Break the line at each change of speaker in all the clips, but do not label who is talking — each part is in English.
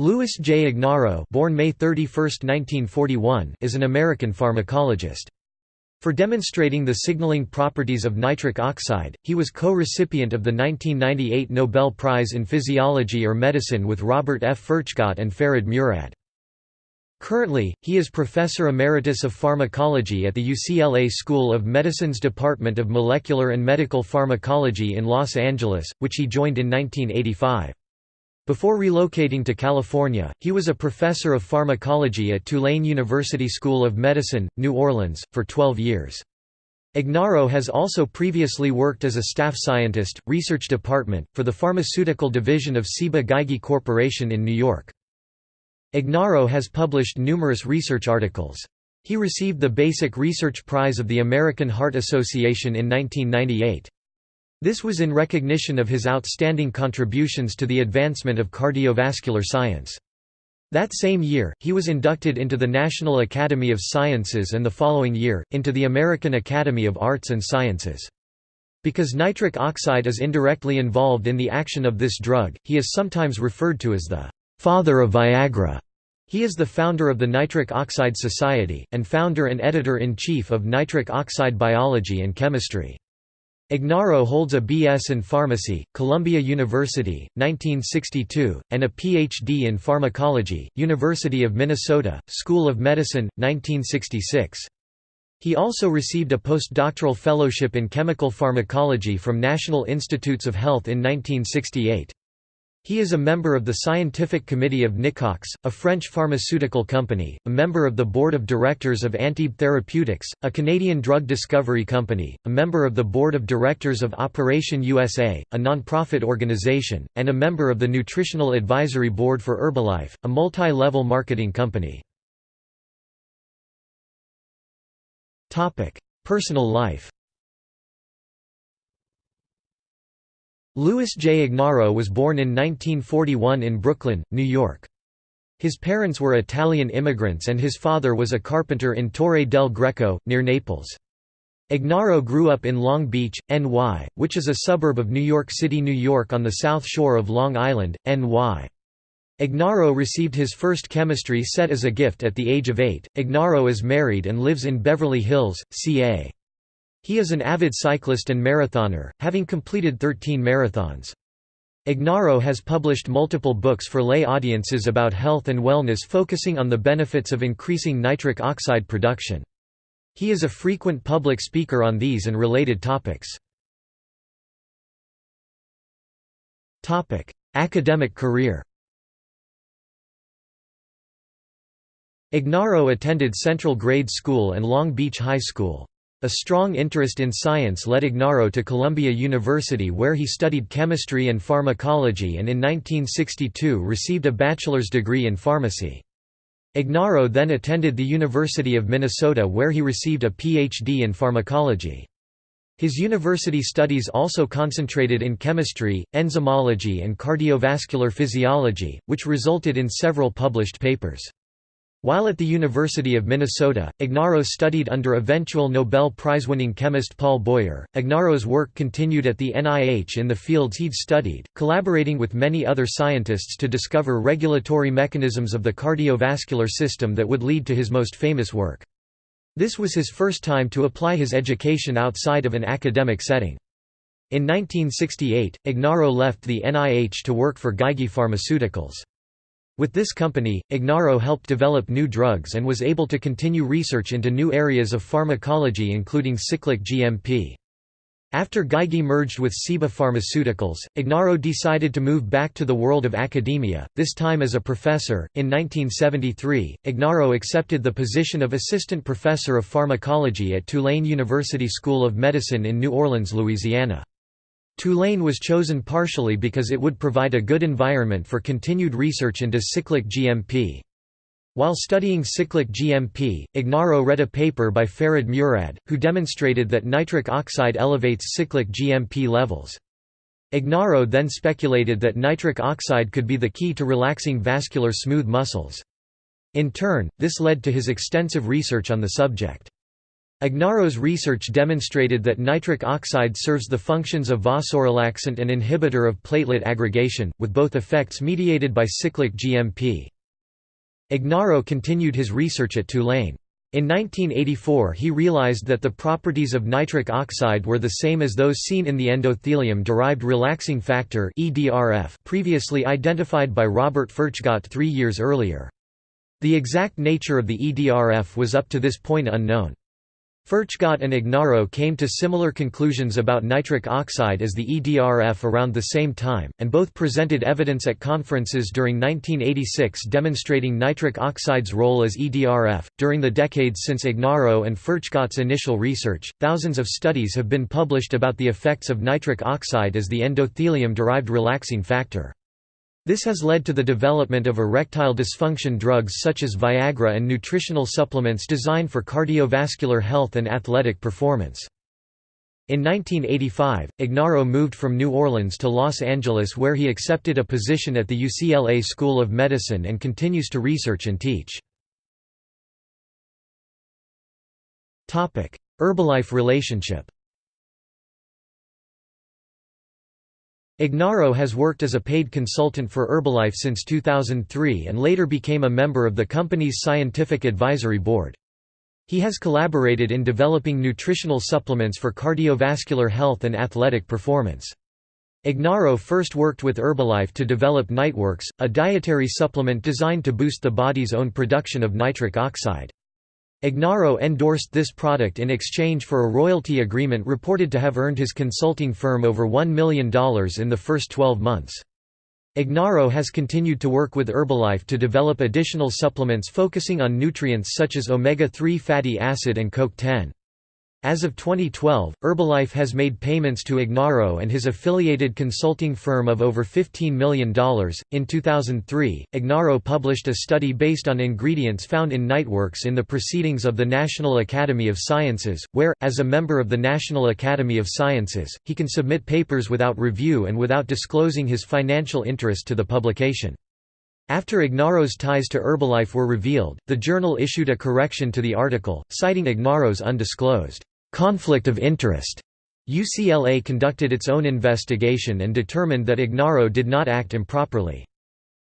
Louis J. Ignarro born May 31, 1941, is an American pharmacologist. For demonstrating the signaling properties of nitric oxide, he was co-recipient of the 1998 Nobel Prize in Physiology or Medicine with Robert F. Furchgott and Farid Murad. Currently, he is Professor Emeritus of Pharmacology at the UCLA School of Medicine's Department of Molecular and Medical Pharmacology in Los Angeles, which he joined in 1985. Before relocating to California, he was a professor of pharmacology at Tulane University School of Medicine, New Orleans, for 12 years. Ignarro has also previously worked as a staff scientist, research department, for the pharmaceutical division of Ciba Geigy Corporation in New York. Ignarro has published numerous research articles. He received the Basic Research Prize of the American Heart Association in 1998. This was in recognition of his outstanding contributions to the advancement of cardiovascular science. That same year, he was inducted into the National Academy of Sciences and the following year, into the American Academy of Arts and Sciences. Because nitric oxide is indirectly involved in the action of this drug, he is sometimes referred to as the «father of Viagra». He is the founder of the Nitric Oxide Society, and founder and editor-in-chief of Nitric Oxide Biology and Chemistry. Ignarro holds a B.S. in Pharmacy, Columbia University, 1962, and a Ph.D. in Pharmacology, University of Minnesota, School of Medicine, 1966. He also received a postdoctoral fellowship in chemical pharmacology from National Institutes of Health in 1968. He is a member of the Scientific Committee of Nicox, a French pharmaceutical company, a member of the Board of Directors of Antibes Therapeutics, a Canadian drug discovery company, a member of the Board of Directors of Operation USA, a non-profit organization, and a member of the Nutritional Advisory Board for Herbalife, a multi-level marketing company. Personal life Louis J. Ignarro was born in 1941 in Brooklyn, New York. His parents were Italian immigrants and his father was a carpenter in Torre del Greco, near Naples. Ignarro grew up in Long Beach, NY, which is a suburb of New York City, New York on the south shore of Long Island, NY. Ignarro received his first chemistry set as a gift at the age of eight. Ignarro is married and lives in Beverly Hills, CA. He is an avid cyclist and marathoner, having completed 13 marathons. Ignarro has published multiple books for lay audiences about health and wellness focusing on the benefits of increasing nitric oxide production. He is a frequent public speaker on these and related topics. Academic career Ignarro attended Central Grade School and Long Beach High School. A strong interest in science led Ignarro to Columbia University where he studied chemistry and pharmacology and in 1962 received a bachelor's degree in pharmacy. Ignarro then attended the University of Minnesota where he received a Ph.D. in pharmacology. His university studies also concentrated in chemistry, enzymology and cardiovascular physiology, which resulted in several published papers. While at the University of Minnesota, Ignarro studied under eventual Nobel Prize-winning chemist Paul Boyer. Ignarro's work continued at the NIH in the fields he'd studied, collaborating with many other scientists to discover regulatory mechanisms of the cardiovascular system that would lead to his most famous work. This was his first time to apply his education outside of an academic setting. In 1968, Ignarro left the NIH to work for Geigy Pharmaceuticals. With this company, Ignarro helped develop new drugs and was able to continue research into new areas of pharmacology including cyclic GMP. After Geigy merged with Ciba Pharmaceuticals, Ignarro decided to move back to the world of academia, this time as a professor. In 1973, Ignarro accepted the position of assistant professor of pharmacology at Tulane University School of Medicine in New Orleans, Louisiana. Tulane was chosen partially because it would provide a good environment for continued research into cyclic GMP. While studying cyclic GMP, Ignarro read a paper by Farid Murad, who demonstrated that nitric oxide elevates cyclic GMP levels. Ignarro then speculated that nitric oxide could be the key to relaxing vascular smooth muscles. In turn, this led to his extensive research on the subject. Ignarro's research demonstrated that nitric oxide serves the functions of vasorelaxant and inhibitor of platelet aggregation, with both effects mediated by cyclic GMP. Ignarro continued his research at Tulane. In 1984 he realized that the properties of nitric oxide were the same as those seen in the endothelium-derived relaxing factor previously identified by Robert Furchgott three years earlier. The exact nature of the EDRF was up to this point unknown. Furchgott and Ignarro came to similar conclusions about nitric oxide as the EDRF around the same time, and both presented evidence at conferences during 1986 demonstrating nitric oxide's role as EDRF. During the decades since Ignarro and Furchgott's initial research, thousands of studies have been published about the effects of nitric oxide as the endothelium derived relaxing factor. This has led to the development of erectile dysfunction drugs such as Viagra and nutritional supplements designed for cardiovascular health and athletic performance. In 1985, Ignarro moved from New Orleans to Los Angeles where he accepted a position at the UCLA School of Medicine and continues to research and teach. Herbalife relationship Ignarro has worked as a paid consultant for Herbalife since 2003 and later became a member of the company's scientific advisory board. He has collaborated in developing nutritional supplements for cardiovascular health and athletic performance. Ignarro first worked with Herbalife to develop Niteworks, a dietary supplement designed to boost the body's own production of nitric oxide. Ignarro endorsed this product in exchange for a royalty agreement reported to have earned his consulting firm over $1 million in the first 12 months. Ignarro has continued to work with Herbalife to develop additional supplements focusing on nutrients such as omega-3 fatty acid and CoQ10. As of 2012, Herbalife has made payments to Ignarro and his affiliated consulting firm of over $15 million. In 2003, Ignarro published a study based on ingredients found in Niteworks in the Proceedings of the National Academy of Sciences, where, as a member of the National Academy of Sciences, he can submit papers without review and without disclosing his financial interest to the publication. After Ignarro's ties to Herbalife were revealed, the journal issued a correction to the article, citing Ignarro's undisclosed conflict of interest. UCLA conducted its own investigation and determined that Ignarro did not act improperly.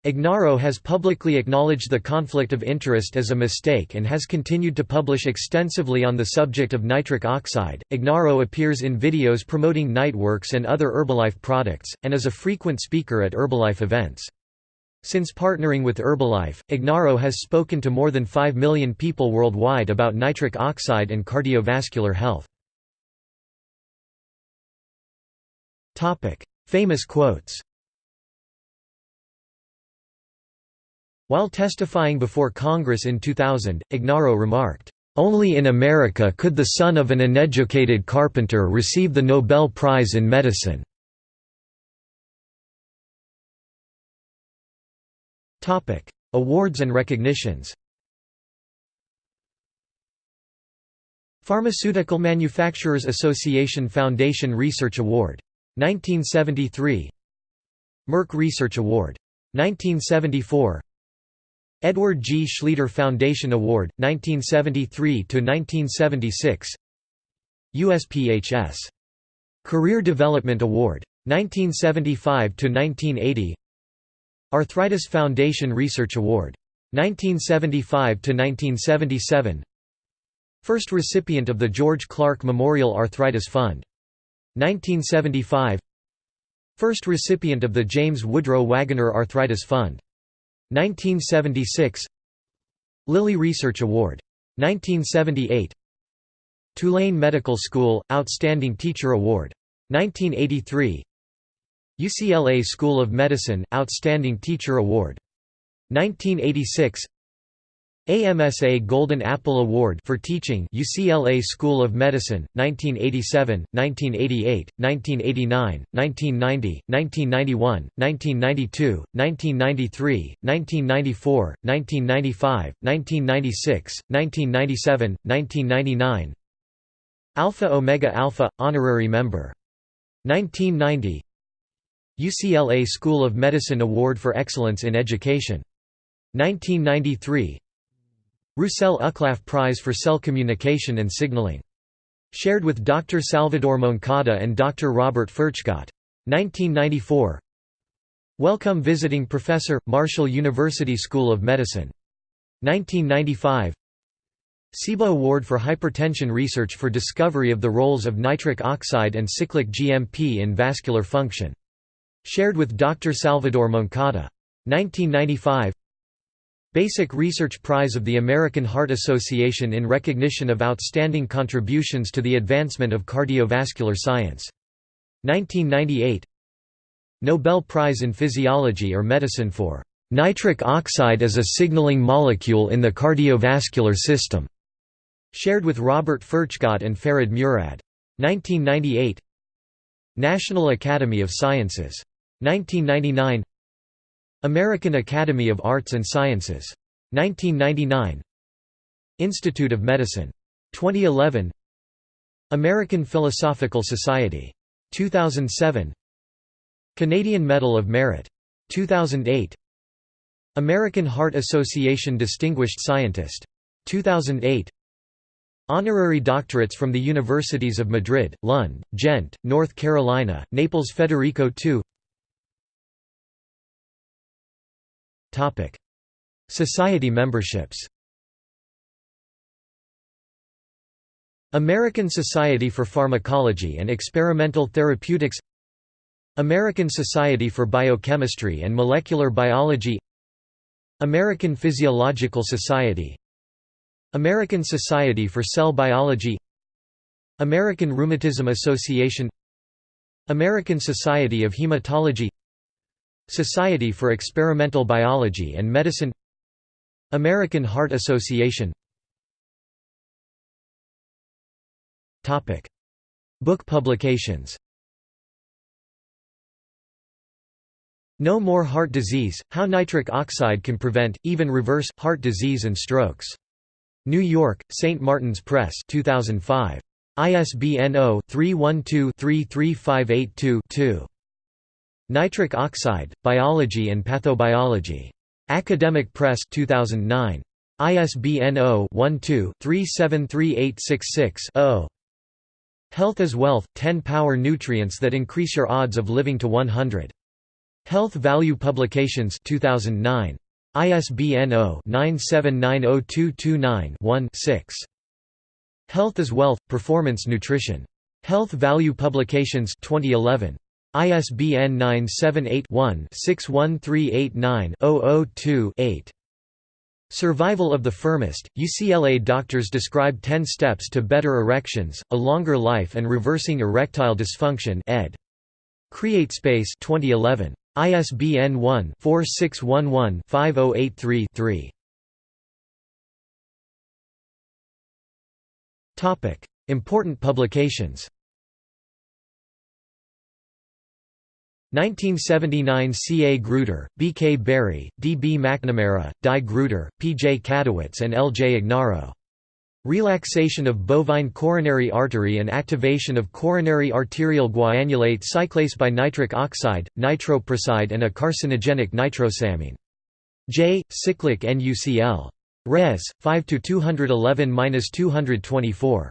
Ignarro has publicly acknowledged the conflict of interest as a mistake and has continued to publish extensively on the subject of nitric oxide. Ignarro appears in videos promoting Niteworks and other Herbalife products, and is a frequent speaker at Herbalife events. Since partnering with Herbalife, Ignarro has spoken to more than 5 million people worldwide about nitric oxide and cardiovascular health. Famous quotes While testifying before Congress in 2000, Ignarro remarked, "...only in America could the son of an uneducated carpenter receive the Nobel Prize in Medicine." Topic: Awards and recognitions. Pharmaceutical Manufacturers Association Foundation Research Award 1973 Merck Research Award 1974 Edward G. Schlieder Foundation Award 1973 to 1976 USPHS Career Development Award 1975 to 1980 Arthritis Foundation Research Award. 1975–1977 First recipient of the George Clark Memorial Arthritis Fund. 1975 First recipient of the James Woodrow Wagoner Arthritis Fund. 1976 Lilly Research Award. 1978 Tulane Medical School – Outstanding Teacher Award. 1983 UCLA School of Medicine – Outstanding Teacher Award. 1986 AMSA Golden Apple Award for Teaching UCLA School of Medicine, 1987, 1988, 1989, 1990, 1991, 1992, 1993, 1994, 1995, 1996, 1997, 1999 Alpha Omega Alpha – Honorary Member. 1990 UCLA School of Medicine Award for Excellence in Education. 1993 Roussel-Uclaf Prize for Cell Communication and Signaling. Shared with Dr. Salvador Moncada and Dr. Robert Furchgott. 1994 Wellcome Visiting Professor, Marshall University School of Medicine. 1995 CIBA Award for Hypertension Research for discovery of the roles of nitric oxide and cyclic GMP in vascular function. Shared with Dr. Salvador Moncada. 1995 Basic Research Prize of the American Heart Association in recognition of outstanding contributions to the advancement of cardiovascular science. 1998 Nobel Prize in Physiology or Medicine for "...nitric oxide as a signaling molecule in the cardiovascular system", shared with Robert Furchgott and Farid Murad. 1998 National Academy of Sciences. 1999 American Academy of Arts and Sciences. 1999 Institute of Medicine. 2011 American Philosophical Society. 2007 Canadian Medal of Merit. 2008 American Heart Association Distinguished Scientist. 2008 Honorary doctorates from the Universities of Madrid, Lund, Ghent, North Carolina, Naples Federico II Society memberships. American Society for Pharmacology and Experimental Therapeutics. American Society for Biochemistry and Molecular Biology. American Physiological Society. American Society for Cell Biology. American Rheumatism Association. American Society of Hematology Society for Experimental Biology and Medicine American Heart Association Book publications No More Heart Disease, How Nitric Oxide Can Prevent, Even Reverse, Heart Disease and Strokes. New York, St. Martin's Press 2005. ISBN 0-312-33582-2. Nitric Oxide, Biology and Pathobiology. Academic Press 2009. ISBN 0-12-373866-0. Health is Wealth, 10 Power Nutrients that Increase Your Odds of Living to 100. Health Value Publications 2009. ISBN 0-9790229-1-6. Health is Wealth, Performance Nutrition. Health Value Publications 2011. ISBN 978-1-61389-002-8. Survival of the Firmest, UCLA doctors describe 10 steps to better erections, a longer life and reversing erectile dysfunction ed. CreateSpace 2011. ISBN 1-4611-5083-3. Important publications 1979 C. A. Gruetter, B. K. Berry, D. B. McNamara, Di Gruetter, P. J. Kadowitz and L. J. Ignaro. Relaxation of bovine coronary artery and activation of coronary arterial guanylate cyclase by nitric oxide, nitroprusside and a carcinogenic nitrosamine. J. Cyclic NUCL. Res. 5–211–224.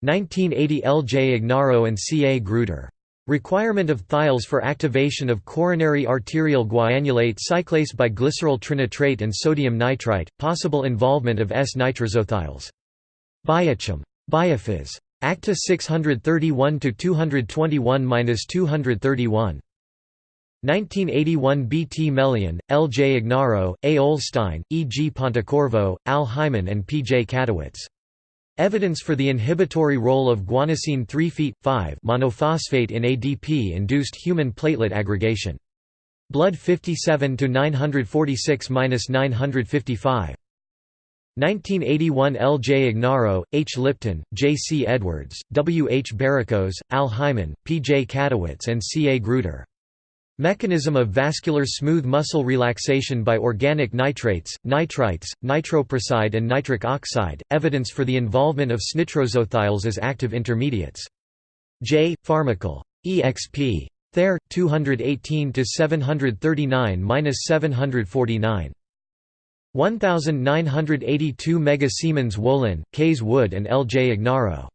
1980 L. J. Ignaro and C. A. Gruetter. Requirement of thiols for activation of coronary arterial guanylate cyclase by glycerol trinitrate and sodium nitrite, possible involvement of S-nitrosothiols. Biochem. Biophys. Acta 631–221–231. 1981 B. T. Melian, L. J. Ignaro, A. Olstein, E. G. Pontecorvo, Al Hyman and P. J. Kadowitz. Evidence for the inhibitory role of guanosine 3-feet-5 monophosphate in ADP-induced human platelet aggregation. Blood 57 to 946-955. 1981 L. J. Ignaro, H. Lipton, J. C. Edwards, W. H. Baricos, Al Hyman, P. J. Kadowitz and C. A. Gruetter. Mechanism of vascular smooth muscle relaxation by organic nitrates, nitrites, nitroprusside and nitric oxide, evidence for the involvement of snitrosothiols as active intermediates. J. Pharmacol. exp. Thayer, 218–739–749. 1982 Mega Siemens Wolin, Kays Wood and L. J. Ignarro.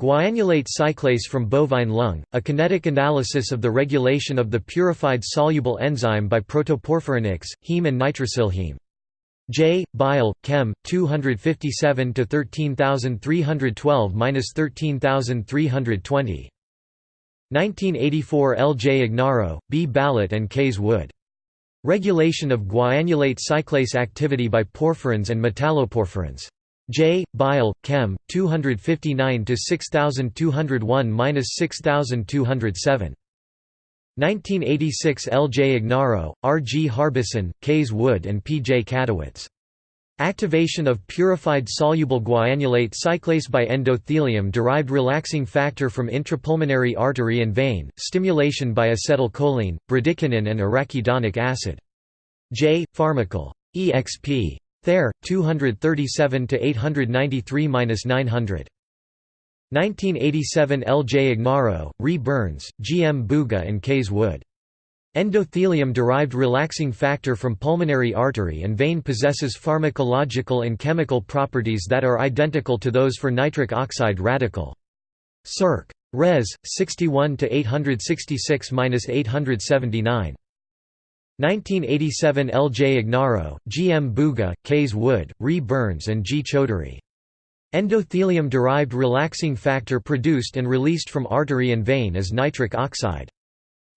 Guanylate cyclase from bovine lung, a kinetic analysis of the regulation of the purified soluble enzyme by protoporphyrinics, heme and nitrosylheme. J. Bile, Chem. 257 to 13312-13320. 1984 L. J. Ignarro, B. Ballot and Kays Wood. Regulation of guanylate cyclase activity by porphyrins and metalloporphyrins. J. Bile, Chem. 259 to 6201-6207. 1986 L. J. Ignarro, R. G. Harbison, Kays Wood and P. J. Kadowitz. Activation of purified soluble guanylate cyclase by endothelium-derived relaxing factor from intrapulmonary artery and vein, stimulation by acetylcholine, bradykinin and arachidonic acid. J. Pharmacol. exp. Thayer, 237 to 893-900. 1987 L. J. Ignarro, Re Byrns, G. M. Buga and Kays Wood. Endothelium-derived relaxing factor from pulmonary artery and vein possesses pharmacological and chemical properties that are identical to those for nitric oxide radical. Circ. Res. 61 to 866-879. 1987 L. J. Ignarro, G. M. Buga, Kays Wood, Re Byrns and G. Chaudhuri. Endothelium-derived relaxing factor produced and released from artery and vein is nitric oxide.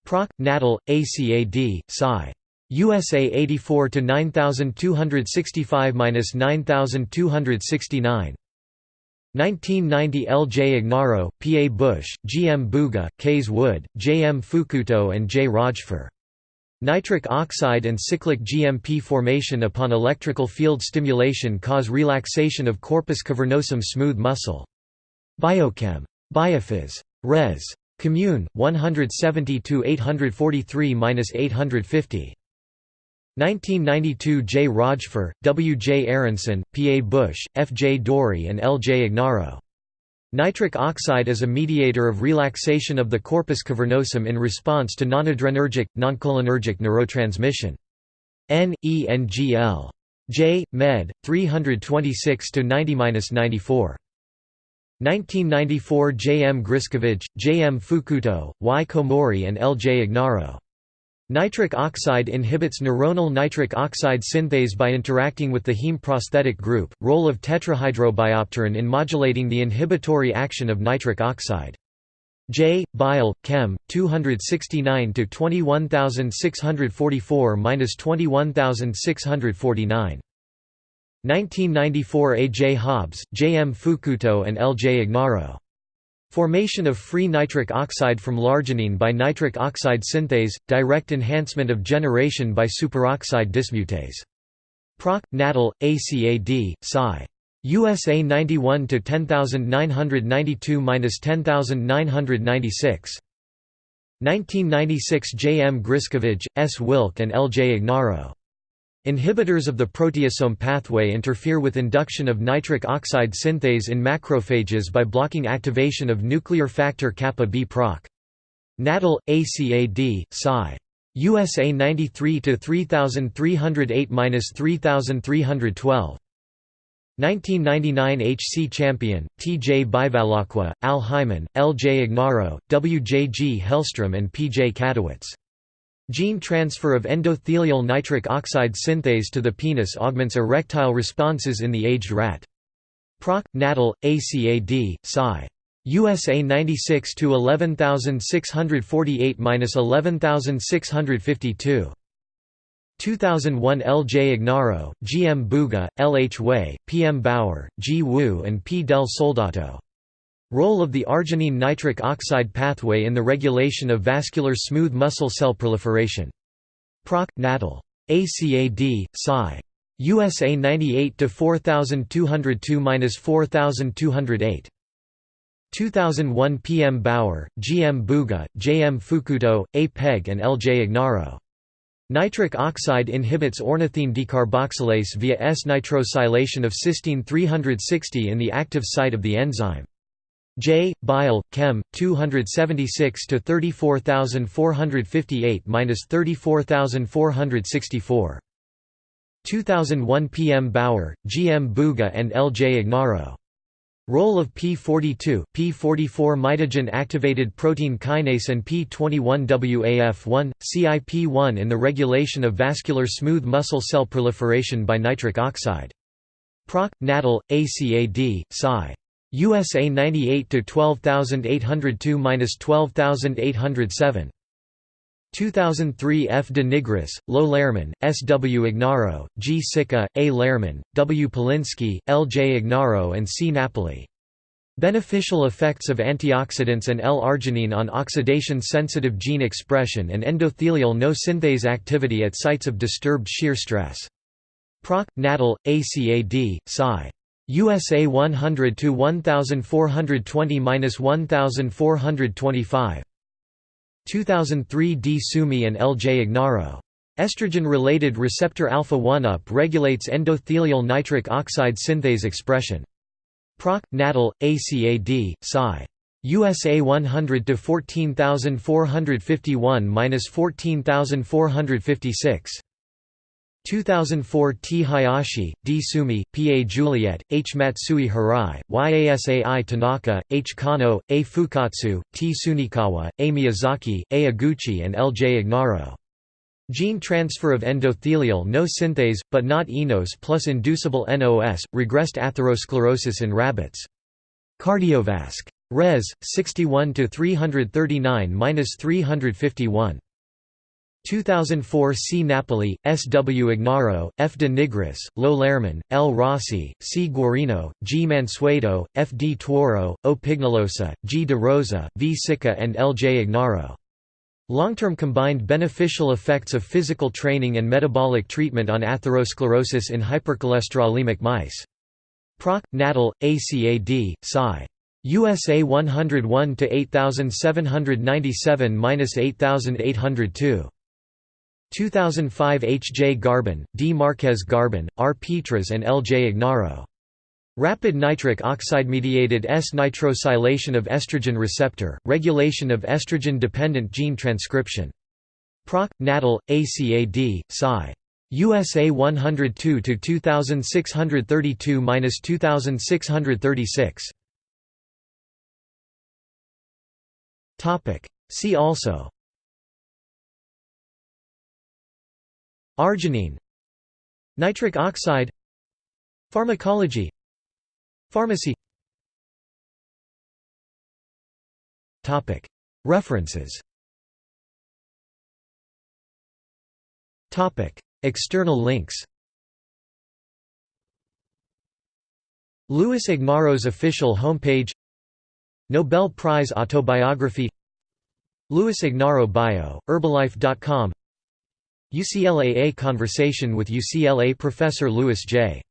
Proc. Natal, ACAD, Sci. USA 84 to 9265-9269. 1990 L. J. Ignarro, P. A. Bush, G. M. Buga, Kays Wood, J. M. Fukuto and J. Rajfer. Nitric oxide and cyclic GMP formation upon electrical field stimulation cause relaxation of corpus cavernosum smooth muscle. Biochem. Biophys. Res. Commune, 170–843–850. 1992 J. Rajfer, W. J. Aronson, P. A. Bush, F. J. Dorey and L. J. Ignarro. Nitric oxide is a mediator of relaxation of the corpus cavernosum in response to nonadrenergic, noncholinergic neurotransmission. N. E. N. G. L. J. Med. 326–90–94. 1994 J. M. Griscavage, J. M. Fukuto, Y. Komori and L. J. Ignarro. Nitric oxide inhibits neuronal nitric oxide synthase by interacting with the heme prosthetic group, role of tetrahydrobiopterin in modulating the inhibitory action of nitric oxide. J. Bile, Chem. 269 21644 21649. 1994 A. J. Hobbs, J. M. Fukuto and L. J. Ignarro. Formation of free nitric oxide from larginine by nitric oxide synthase, direct enhancement of generation by superoxide dismutase. Proc. Natal, ACAD, Sci. USA 91 to 10992-10996. 1996 J. M. Griscavage, S. Wilk and L. J. Ignarro. Inhibitors of the proteasome pathway interfere with induction of nitric oxide synthase in macrophages by blocking activation of nuclear factor kappa B proc. Natal, ACAD, Sci. USA 93 3308-3312. 1999 HC Champion, T. J. Bivalacqua, Al Hyman, L. J. Ignarro, W. J. G. Hellstrom and P. J. Gene transfer of endothelial nitric oxide synthase to the penis augments erectile responses in the aged rat. Proc. Natal, ACAD, Sci. USA 96 to 11648-11652. 2001 L. J. Ignarro, G. M. Buga, L. H. Wei, P. M. Bauer, G. Wu and P. del Soldato. Role of the arginine nitric oxide pathway in the regulation of vascular smooth muscle cell proliferation. Proc. Natal. ACAD, Sci. USA 98 4202-4208. 2001 P. M. Bauer, G. M. Buga, J. M. Fukuto, A. Pegg and L. J. Ignarro. Nitric oxide inhibits ornithine decarboxylase via S-nitrosylation of cysteine 360 in the active site of the enzyme. J. Bile, Chem. 276 to 34458 34464. 2001 P. M. Bauer, G. M. Buga and L. J. Ignarro. Role of P42, P44 mitogen activated protein kinase and P21WAF1, CIP1 in the regulation of vascular smooth muscle cell proliferation by nitric oxide. Proc. Natal, ACAD, Sci. USA 98 to 12802-12807. 2003 F. de Nigris, Lo Lerman, S. W. Ignarro, G. Sica, A. Lerman, W. Palinski, L. J. Ignarro and C. Napoli. Beneficial effects of antioxidants and L-arginine on oxidation-sensitive gene expression and endothelial no-synthase activity at sites of disturbed shear stress. Proc. Natal, ACAD, Sci. USA 100 to 1420-1425. 2003 D. Sumi and L. J. Ignarro. Estrogen-related receptor alpha-1 up regulates endothelial nitric oxide synthase expression. Proc. Natal, ACAD, Sci. USA 100 to 14451-14456. 2004 T. Hayashi, D. Sumi, P. A. Juliet, H. Matsui Hirai, Yasai Tanaka, H. Kano, A. Fukatsu, T. Sunikawa, A. Miyazaki, A. Aguchi and L. J. Ignarro. Gene transfer of endothelial no synthase, but not eNOS plus inducible NOS, regressed atherosclerosis in rabbits. Cardiovasc. Res. 61 339-351. 2004 C. Napoli, S. W. Ignarro, F. de Nigris, Lo Lerman, L. Rossi, C. Guarino, G. Mansueto, F. D. Tuoro, O. Pignolosa, G. de Rosa, V. Sica and L. J. Ignarro. Long-term combined beneficial effects of physical training and metabolic treatment on atherosclerosis in hypercholesterolemic mice. Proc. Natal, ACAD, Sci. USA 101 to 8797-8802. 2005 H. J. Garbin, D. Marquez Garbin, R. Petras and L. J. Ignarro. Rapid nitric oxide-mediated S-nitrosylation of estrogen receptor, regulation of estrogen-dependent gene transcription. Proc. Natal, ACAD, Sci. USA 102 to 2632-2636. Topic. See also Arginine Nitric oxide Pharmacology Pharmacy. References. External links. Louis Ignarro's official homepage. Nobel Prize autobiography. Louis Ignarro bio, Herbalife.com UCLAA Conversation with UCLA professor Louis J.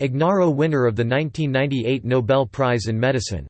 Ignarro winner of the 1998 Nobel Prize in Medicine